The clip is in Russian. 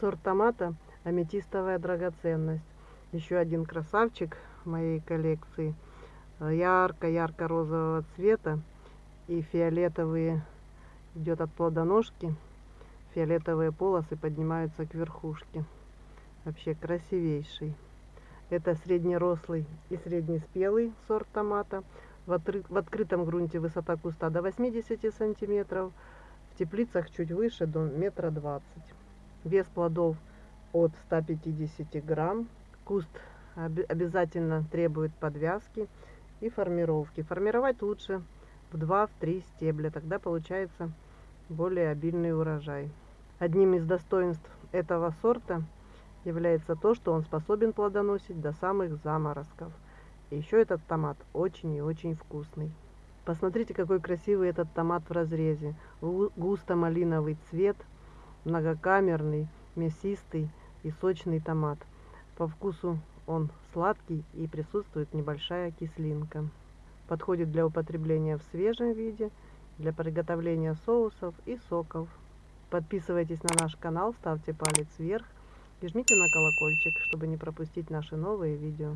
Сорт томата аметистовая драгоценность. Еще один красавчик моей коллекции. Ярко-ярко-розового цвета и фиолетовые идет от плодоножки. Фиолетовые полосы поднимаются к верхушке. Вообще красивейший. Это среднерослый и среднеспелый сорт томата. В, отры... в открытом грунте высота куста до 80 сантиметров. В теплицах чуть выше до метра двадцать. Вес плодов от 150 грамм. Куст обязательно требует подвязки и формировки. Формировать лучше в 2-3 стебля, тогда получается более обильный урожай. Одним из достоинств этого сорта является то, что он способен плодоносить до самых заморозков. Еще этот томат очень и очень вкусный. Посмотрите, какой красивый этот томат в разрезе. Густо-малиновый цвет – многокамерный, мясистый и сочный томат. По вкусу он сладкий и присутствует небольшая кислинка. Подходит для употребления в свежем виде, для приготовления соусов и соков. Подписывайтесь на наш канал, ставьте палец вверх и жмите на колокольчик, чтобы не пропустить наши новые видео.